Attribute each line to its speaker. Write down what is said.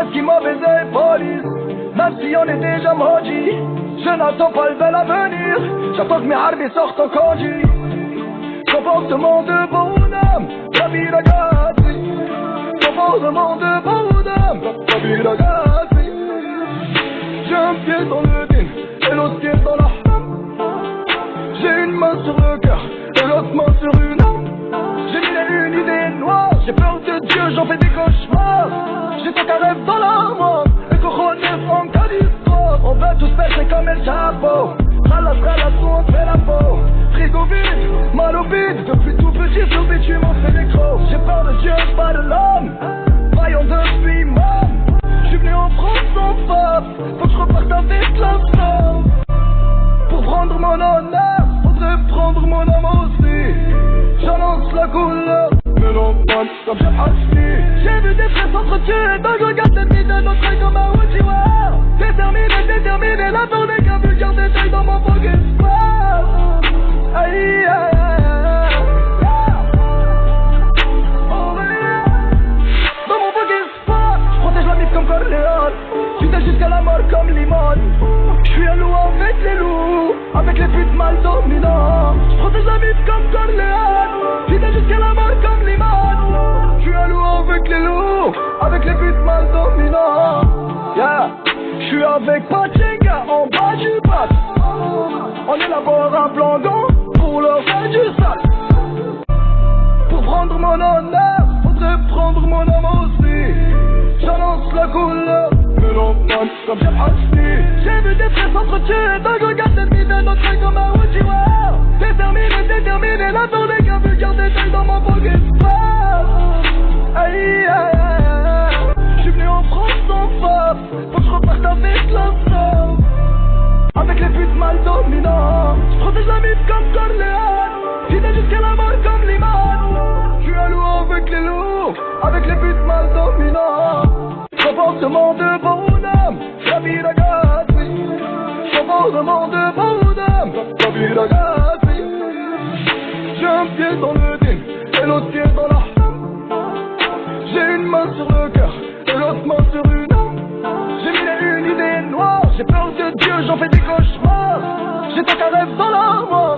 Speaker 1: Parce qu'il m'a baisé police Même si on est déjà maudit Je n'attends pas le bel avenir. J'attends que mes harvis sortent en conduit. Comportement de bonhomme ragazzi Comportement de bonhomme ragazzi J'ai un pied dans le din Et l'autre pied dans la J'ai une main sur le cœur Et l'autre main sur une âme. J'ai mis une idée noire J'ai peur de Dieu, j'en fais des cauchemars Tant qu'un rêve dans la mort Et Californie On veut Donc je regarde l'ennemi de notre œil comme un Uchiwa Déterminé, déterminé La tournée qu'un vulgaire détail dans mon pocket. Aïe, aïe, aïe mise comme Corleone Fidèle jusqu'à la mort comme Limone J'suis un loup avec les loups Avec les putes mal dominants. J'protège la mise comme Avec les mal dominants Yeah J'suis avec Pachenga en bas du bac On élabore un plan d'eau Pour leur faire du sale pour prendre mon honneur, faudrait prendre mon âme aussi. J'annonce la couleur, non, man, comme j'ai acheté. J'ai vu des frères s'entretuer, donc je regarde l'ennemi de notre comme un Uchiwa. Déterminé, déterminé, la tournée qu'un vulgaire détail dans mon pocket Avec les putes mal dominants. Comportement de bonhomme La vie Comportement de bonhomme La vie J'ai un pied dans le din Et l'autre pied dans la J'ai une main sur le cœur Et l'autre main sur une âme. J'ai mis une idée noire J'ai peur de Dieu, j'en fais des cauchemars. J'ai tant qu'un rêve dans la mort